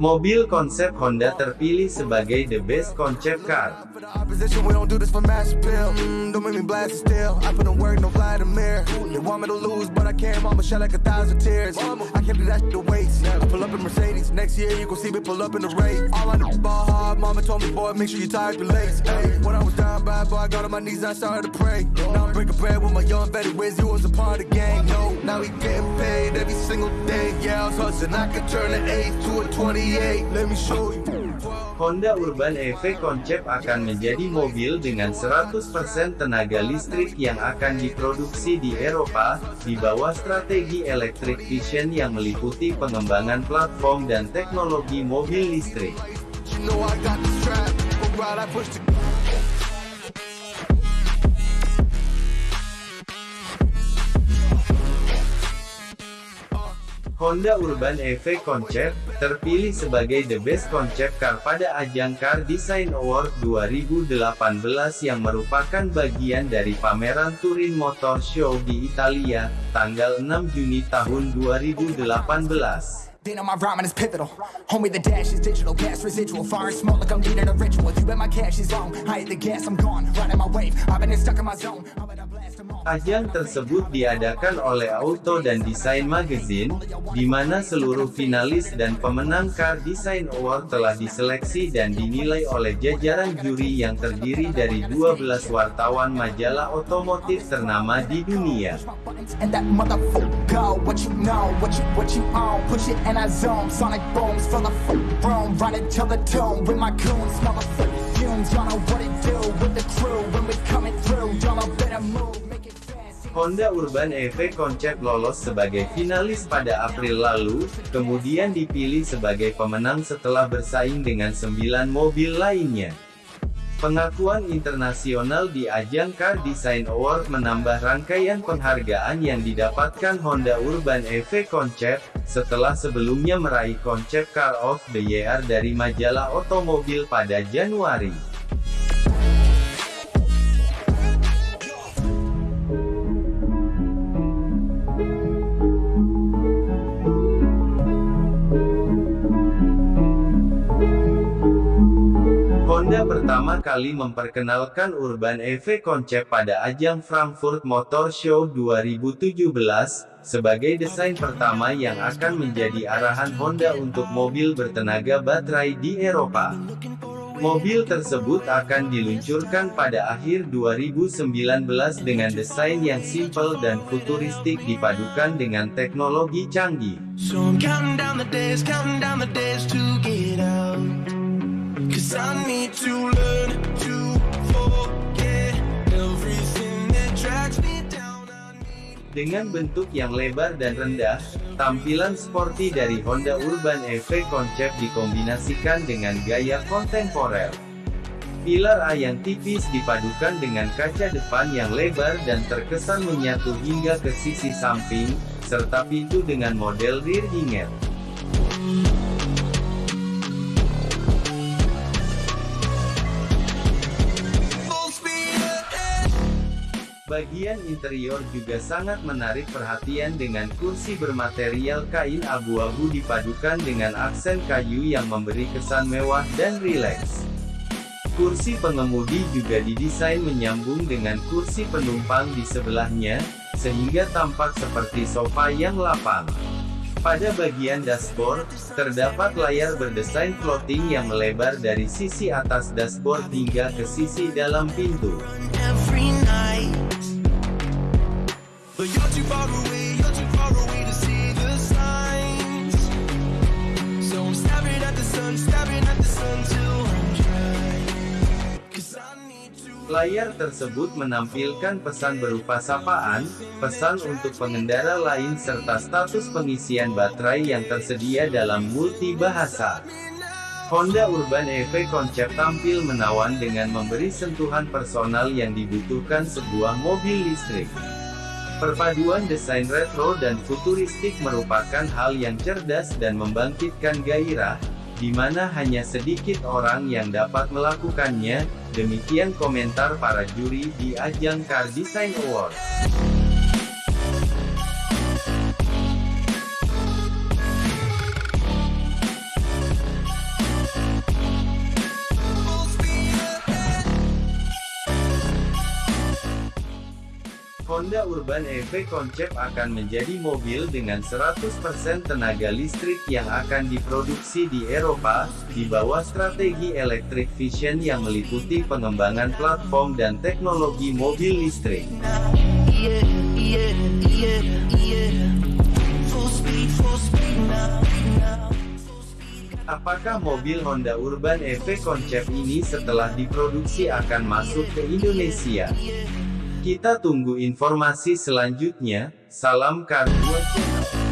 Mobil konsep Honda terpilih sebagai The Best Concept Car. Day. Yeah, I was hustling. I could turn an 8 to a 28. Let me show you. Honda Urban EV Concept akan menjadi mobil dengan 100% tenaga listrik yang akan diproduksi di Eropa, di bawah strategi Electric Vision yang meliputi pengembangan platform dan teknologi mobil listrik. Honda Urban EV Concept, terpilih sebagai The Best Concept Car pada ajang Car Design Award 2018 yang merupakan bagian dari pameran Turin Motor Show di Italia, tanggal 6 Juni tahun 2018. Then on my rhyming is pivotal. Homie, the dash is digital, gas residual. Fire and smoke like I'm needing a ritual. You bet my cash is long. I hit the gas, I'm gone. Riding my wave. I've been stuck in my zone. Ajang tersebut diadakan oleh Auto dan Design Magazine, di mana seluruh finalis dan pemenang Car Design Award telah diseleksi dan dinilai oleh jajaran juri yang terdiri dari 12 wartawan majalah otomotif ternama di dunia. Honda Urban EV Concept lolos sebagai finalis pada April lalu, kemudian dipilih sebagai pemenang setelah bersaing dengan 9 mobil lainnya. Pengakuan internasional di ajang Car Design Award menambah rangkaian penghargaan yang didapatkan Honda Urban EV Concept, setelah sebelumnya meraih Concept Car of the Year dari majalah otomobil pada Januari. Honda pertama kali memperkenalkan Urban EV Concept pada ajang Frankfurt Motor Show 2017, sebagai desain pertama yang akan menjadi arahan Honda untuk mobil bertenaga baterai di Eropa. Mobil tersebut akan diluncurkan pada akhir 2019 dengan desain yang simpel dan futuristik dipadukan dengan teknologi canggih. Dengan bentuk yang lebar dan rendah, tampilan sporty dari Honda Urban EV Concept dikombinasikan dengan gaya kontemporer. Pilar A yang tipis dipadukan dengan kaca depan yang lebar dan terkesan menyatu hingga ke sisi samping, serta pintu dengan model rear hinge. Bagian interior juga sangat menarik perhatian dengan kursi bermaterial kain abu-abu dipadukan dengan aksen kayu yang memberi kesan mewah dan rileks. Kursi pengemudi juga didesain menyambung dengan kursi penumpang di sebelahnya, sehingga tampak seperti sofa yang lapang. Pada bagian dashboard, terdapat layar berdesain floating yang melebar dari sisi atas dashboard hingga ke sisi dalam pintu. Layar tersebut menampilkan pesan berupa sapaan, pesan untuk pengendara lain serta status pengisian baterai yang tersedia dalam multi bahasa. Honda Urban EV Concept tampil menawan dengan memberi sentuhan personal yang dibutuhkan sebuah mobil listrik. Perpaduan desain retro dan futuristik merupakan hal yang cerdas dan membangkitkan gairah, di mana hanya sedikit orang yang dapat melakukannya, demikian komentar para juri di ajang Car Design Awards. Honda Urban EV Concept akan menjadi mobil dengan 100% tenaga listrik yang akan diproduksi di Eropa, di bawah strategi Electric Vision yang meliputi pengembangan platform dan teknologi mobil listrik. Apakah mobil Honda Urban EV Concept ini setelah diproduksi akan masuk ke Indonesia? Kita tunggu informasi selanjutnya. Salam Kar 2 Channel.